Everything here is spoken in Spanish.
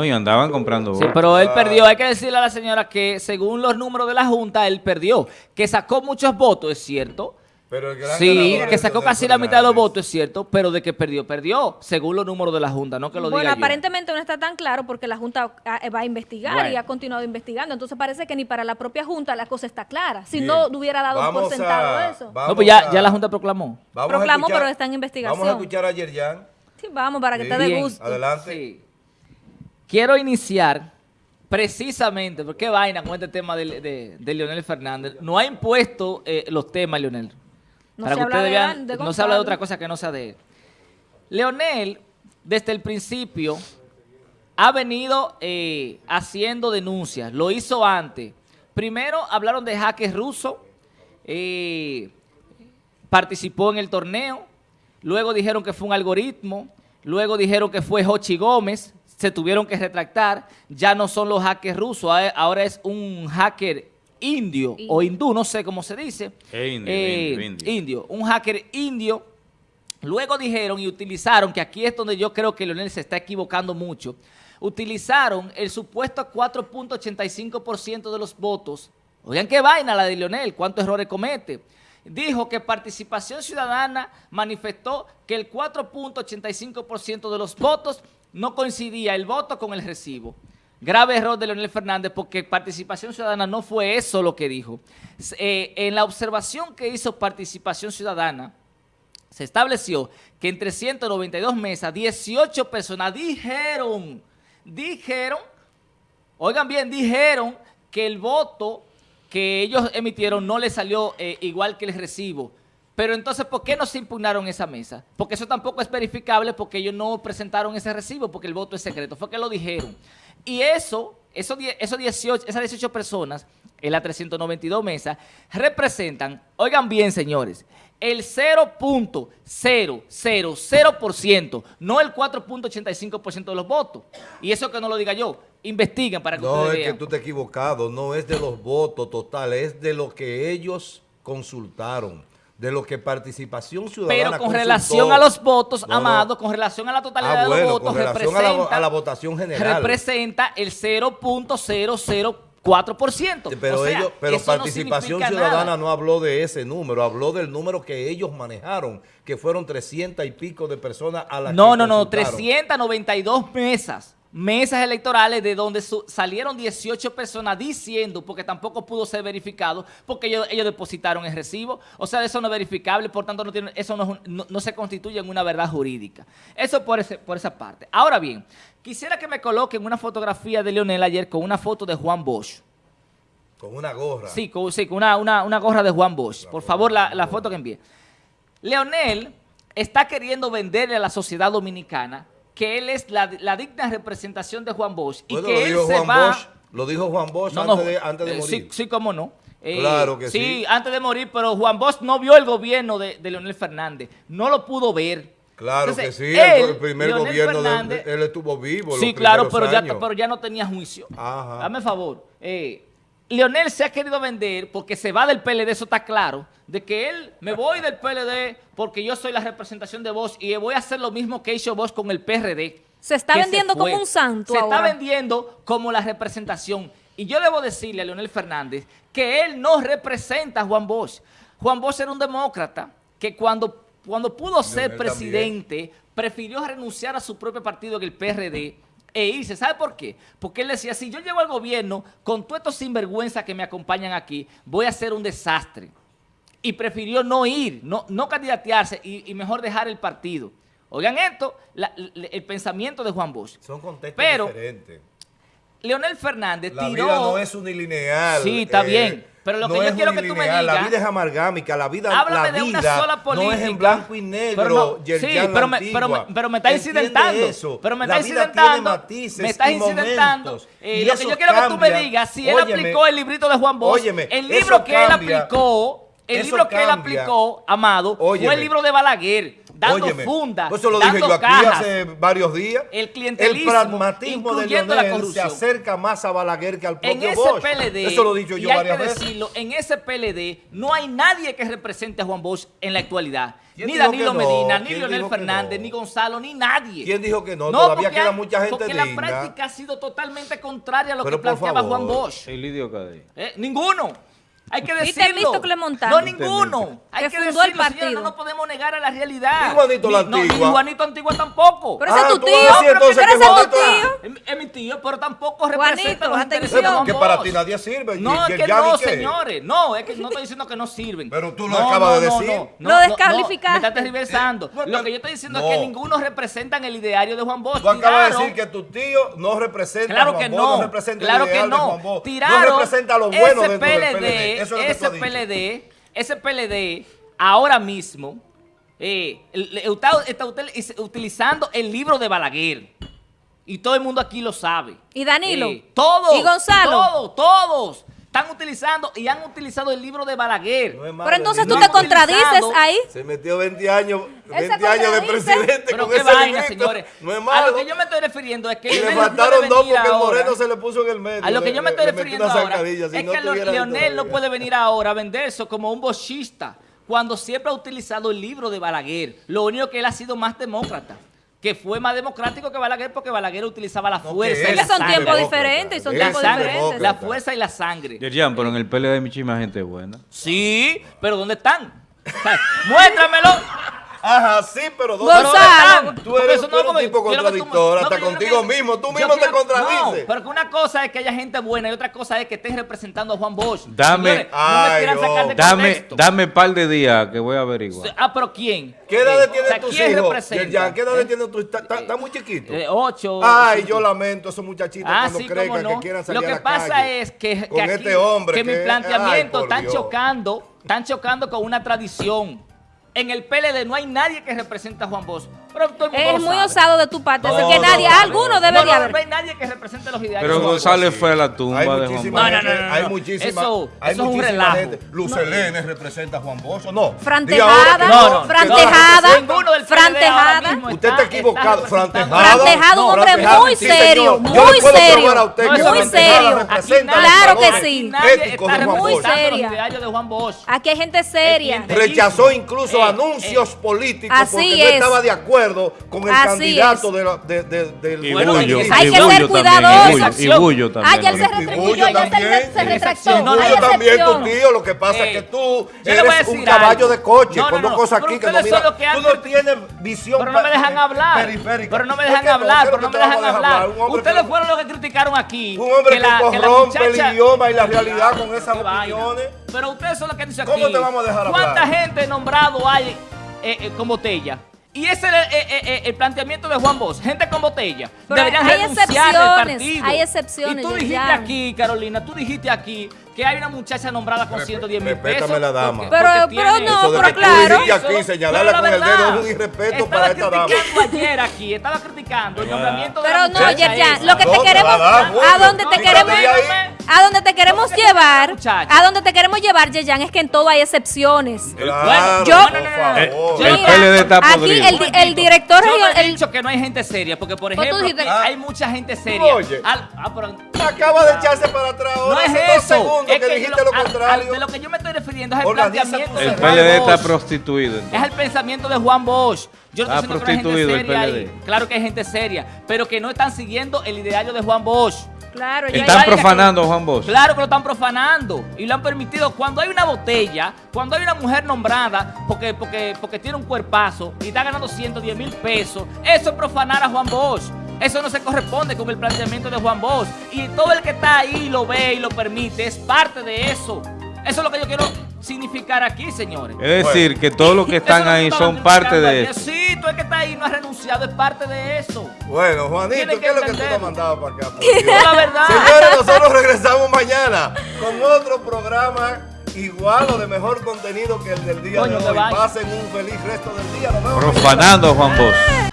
No, y andaban comprando Sí, votos. pero él perdió. Hay que decirle a la señora que según los números de la Junta, él perdió. Que sacó muchos votos, es cierto. Pero el gran Sí, que sacó casi la mitad de los votos, es cierto, pero de que perdió, perdió, según los números de la Junta, no que lo Bueno, diga yo. aparentemente no está tan claro porque la Junta ah, va a investigar y Bueno. ha continuado investigando. Entonces parece que ni para la propia Junta la cosa está clara. Si Bien. no hubiera dado Vamos por sentado a- eso. vamos No, pues ya, a- ya la Junta proclamó. vamos a Proclamó, escuchar- pero está en investigación. Vamos a escuchar a Yerjan. Sí, vamos, para que te dé Bien. gusto. Adelante. Sí. Quiero iniciar precisamente, porque qué vaina con este tema de, de- de Leonel Fernández. No ha impuesto eh, los temas, Leonel. No Para se que habla ustedes de vean, de no se habla de otra cosa que no sea de él. Leonel, desde el principio, ha venido eh, haciendo denuncias. Lo hizo antes. Primero hablaron de hackers rusos. eh, participó en el torneo. Luego dijeron que fue un algoritmo. Luego dijeron que fue Jochi Gómez. Se tuvieron que retractar. Ya no son los hackers rusos. a- Ahora es un hacker indio o hindú, no sé cómo se dice. Eh, indio, Eh, indio, indio. indio. Un hacker indio. Luego dijeron y utilizaron, que aquí es donde yo creo que Leonel se está equivocando mucho, utilizaron el supuesto 4.85% de los votos. Oigan qué vaina la de Leonel, cuántos errores comete. Dijo que Participación Ciudadana manifestó que el 4.85% de los votos no coincidía el voto con el recibo. Grave error de Leonel Fernández porque Participación Ciudadana no fue eso lo que dijo. Eh, en la observación que hizo Participación Ciudadana, se estableció que en 392 mesas, 18 personas dijeron, dijeron, oigan bien, dijeron que el voto que ellos emitieron no les salió eh, igual que el recibo. Pero entonces, ¿por qué no se impugnaron esa mesa? Porque eso tampoco es verificable porque ellos no presentaron ese recibo porque el voto es secreto. Fue que lo dijeron. Y eso, esos, esos 18, esas 18 personas en la 392 mesas representan, oigan bien señores, el 0.000%, no el 4.85% de los votos. Y eso que no lo diga yo, investiguen para que No, ustedes es que vean. tú te has equivocado. No es de los votos totales, es de lo que ellos consultaron. De lo que Participación Ciudadana Pero con consultó. relación a los votos, No, no. Amado, con relación a la totalidad Ah, de los con votos, a la representa, a la votación general. representa el 0.004%. Pero O sea, ellos, pero no Participación Ciudadana nada. no habló de ese número, habló del número que ellos manejaron, que fueron 300 y pico de personas a las No, que no, no, consultaron. 392 mesas. Mesas electorales de donde salieron 18 personas diciendo, porque tampoco pudo ser verificado, porque ellos, ellos depositaron el recibo. O sea, eso no es verificable, por tanto, no tiene, eso no, no- no se constituye en una verdad jurídica. Eso por, ese, por esa parte. Ahora bien, quisiera que me coloquen una fotografía de Leonel ayer con una foto de Juan Bosch. Con una gorra. Sí, con, sí, con una, una- una gorra de Juan Bosch. Por favor, la, la foto que envíe. Leonel está queriendo venderle a la sociedad dominicana que él es la, la digna representación de Juan Bosch y que lo él dijo se Juan va... Bosch, lo dijo Juan Bosch No, antes, de, antes de eh, morir. Sí, sí, cómo no. Eh, Claro que sí. antes de morir, pero Juan Bosch no vio el gobierno de, de Leonel Fernández. No lo pudo ver. Claro Entonces, que sí, él, el, primer Leonel gobierno de, Fernández- él estuvo vivo. Sí, los claro, pero ya, pero ya no tenía juicio. Ajá. Dame favor. Eh, Leonel se ha querido vender porque se va del PLD, eso está claro, de que él, me voy del PLD porque yo soy la representación de Vox y voy a hacer lo mismo que hizo Vox con el PRD. Se está vendiendo como un santo Se ahora. está vendiendo como la representación. Y yo debo decirle a Leonel Fernández que él no representa a Juan Bosch. Juan Bosch era un demócrata que cuando, cuando pudo ser presidente prefirió renunciar a su propio partido en el PRD e irse. ¿Sabe por qué? Porque él decía, si yo llego al gobierno con todos estos sinvergüenzas que me acompañan aquí, voy a hacer un desastre. Y prefirió no ir, no, no candidatearse y, y mejor dejar el partido. Oigan esto, la- la- el pensamiento de Juan Bosch. Son contextos Pero diferentes. Leonel Fernández La tiró... vida no es unilineal. Sí, está bien, pero lo que yo quiero que tú me unilineal, La digas- vida es amargámica, la vida, Háblame la de una sola no política. es en blanco y negro. Pero no, sí, la pero me, pero, me, pero me está ¿Entiende incidentando. eso? Pero me La está incidentando. matices me está incidentando. Eh, y lo que yo quiero que tú me cambia. digas, si él Óyeme, aplicó el librito de Juan Bosch, óyeme, el libro que él cambia. aplicó, el libro que él cambia. aplicó, Amado, fue Óyeme. el libro de Balaguer, dando Óyeme, funda, Eso lo dije dando yo aquí cajas. hace varios días. El clientelismo, El pragmatismo de la Leonel se acerca más a Balaguer que al En propio ese Bosch. PLD, Eso lo he dicho y yo hay varias que veces. decirlo, en ese PLD no hay nadie que represente a Juan Bosch en la actualidad. ¿Quién Ni Danilo no? Medina, ni ¿Quién Leonel Fernández, no? ni Gonzalo, ni nadie. ¿Quién dijo que no? Todavía porque queda hay- mucha gente Porque la digna. práctica ha sido totalmente contraria a lo Pero que por planteaba favor. Juan Bosch. El. Eh, ninguno. Hay que ¿Viste decirlo. el listo que le montaron? No, ¿Viste el ninguno. Hay Que que, fundó decirlo, el señora, partido. no nos podemos negar a la realidad. ¿Y Juanito la Ni- no, ni Antigua? Juanito Antigua tampoco. Pero ese Ah, es tu tío. a decir entonces Pero que ese es tu Juanito- tío. Es, es mi tío, pero tampoco Juanito, representa los intereses de atención. Juan Que para ti nadie sirve. ¿Y- No, y es que no, señores. No, es que no estoy diciendo que no sirven. Pero tú lo No, acabas no, de no, decir. no, Lo no, no, descalificaste. me estás tergiversando. Eh, Lo que yo estoy diciendo no. es que ninguno representan el ideario de Juan Bosch. Tú acabas de decir que tu tío no representa Claro a Juan que Bosch, no, representa claro que no. Juan Bosch, Tiraron no representa lo bueno ese PLD, es ese. PLD, ese PLD, ahora mismo, eh, está, está util- utilizando el libro de Balaguer. Y todo el mundo aquí lo sabe. ¿Y Danilo? Eh, todos. ¿Y Gonzalo? Todos, todos. Están utilizando y han utilizado el libro de Balaguer. No es malo, Pero entonces tú te contradices ahí. Se metió 20 años, Él se 20 años de presidente Pero con qué ese vaina, librito. señores. No es A malo. lo que yo me estoy refiriendo es que y le puede dos porque el ahora. Moreno se le puso en el medio. A lo que yo me estoy le refiriendo ahora si es no que Leonel no puede venir ahora a venderse como un bochista cuando siempre ha utilizado el libro de Balaguer. Lo único que él ha sido más demócrata, que fue más democrático que Balaguer porque Balaguer utilizaba la No, fuerza que y Es la que son sangre. tiempos diferentes, son tiempos diferentes. la fuerza y la sangre. Yerjan, pero en el PLD hay muchísima gente buena. Sí, pero ¿dónde están? O sea, Muéstramelo. Ajá, sí, pero ¿dónde Gonzalo. están? Tú Porque eres, eso tú eres no un tipo que contradictor, no, hasta contigo que- mismo. Tú mismo te contradices. No, pero que una cosa es que haya gente buena y otra cosa es que estén representando a Juan Bosch. Dame- Señores, no me Ay, no. sacar de Dame, dame par de días que voy a averiguar. Ah, pero ¿quién? ¿Qué edad Eh, tienen o sea, tus ¿quién hijos? representa? ¿Qué edad Eh, tienen tus hijos? Está- Está muy chiquito. eh, ocho. Ay, yo lamento a esos muchachitos Ah, cuando sí, crezcan cómo no. que quieran salir Lo que a la pasa es que, que con aquí, este que mi planteamiento están chocando, están chocando con una tradición. En el PLD no hay nadie que represente a Juan Bosch. Es muy osado osado de tu parte, así que no, nadie, no, no, alguno no, no, haber. no hay nadie que represente los ideales. Pero de. González fue a la tumba Hay de Juan muchísima Bosch. No, no, gente, no, no, hay muchísima, Eso- hay eso es un muchísima relajo. gente. Lucelene representa a Juan Bosch, ¿o no? Fran Diga ahora que Tejada, No, no, Fran que Tejada, Ninguno del Fran PLD ahora Tejada. mismo Usted está equivocado, Fran representando- Tejada. Fran Tejada, un hombre muy serio, muy serio, muy serio. Claro que sí. De Muy seria. de. Aquí hay gente seria. Rechazó incluso Eh, anuncios eh. políticos porque no es. estaba de acuerdo con el Así candidato es. de la- de- de- del Y Bueno, Bullo, hay y que Bullo ser también, cuidadoso. y Bullo, y Bullo también. Ah, ya él se retribuyó, Bullo ya se, retractó. hay también, tu tío. Lo que pasa es que tú eres un caballo de coche No, con dos cosas aquí que no mira. Tú no tienes visión Pero no me dejan hablar. periférica. Pero no me ¿Por dejan hablar, ¿Qué es pero no me dejan hablar. Ustedes fueron los que criticaron aquí. Un hombre que, muchacha- el idioma y la realidad con esas opiniones. Pero ustedes son los que dicen ¿Cómo aquí. te vamos a dejar ¿Cuánta hablar? gente nombrado hay eh, eh, con botella? Y ese es el, eh, eh, eh, el planteamiento de Juan Bosch. Gente con botella. Pero Deberían hay renunciar del excepciones, partido. hay excepciones, Y tú dijiste Yerjan. aquí, Carolina, tú dijiste aquí que hay una muchacha nombrada con Respe- 110 mil respétame pesos. la dama. porque- Pero- porque pero no, Eso de pero que tú claro. dijiste aquí, Pero señalarla la con el verdad, dedo es un irrespeto estaba para esta dama. criticando ayer aquí, estaba criticando el nombramiento de Pero la no, Yerjan, lo que te queremos, a donde te queremos. A donde te queremos ¿Cómo que te va a dar, llevar, a donde te queremos llevar, Yerjan, es que en todo hay excepciones. Claro, yo- no, no, no, no. El Mira, PLD está aquí el, di- el director Yo no he dicho que no hay gente seria, porque por ejemplo, dijiste- hay mucha gente seria. Oye. Al- ah, pero- Acaba de echarse para atrás no ahora es hace dos eso. segundos Es que, que dijiste yo- lo al- al- contrario. de lo que yo me estoy refiriendo es el planteamiento El PLD está Bosch. prostituido. Es el pensamiento de Juan Bosch. Yo no Está estoy diciendo que no hay gente seria ahí. Claro que hay gente seria, pero que no están siguiendo el ideario de Juan Bosch. Claro, Están profanando a Juan Bosch. Claro que lo están profanando y lo han permitido. Cuando hay una botella, cuando hay una mujer nombrada porque, porque, porque tiene un cuerpazo y está ganando 110 mil pesos, eso es profanar a Juan Bosch. Eso no se corresponde con el planteamiento de Juan Bosch. Y todo el que está ahí lo ve y lo permite, es parte de eso. Eso es lo que yo quiero significar aquí, señores. Es decir, que todos los que están ahí son parte de eso. Sí, el que está ahí no ha renunciado, es parte de eso. Bueno, Juanito, ¿qué es lo que tú entenderlo. nos mandabas para acá? Es la verdad. Señores, nosotros regresamos mañana con otro programa igual o de mejor contenido que el del día Coño, de hoy. Pasen un feliz resto del día. Nos vemos mañana. Profanando Juan Bosch.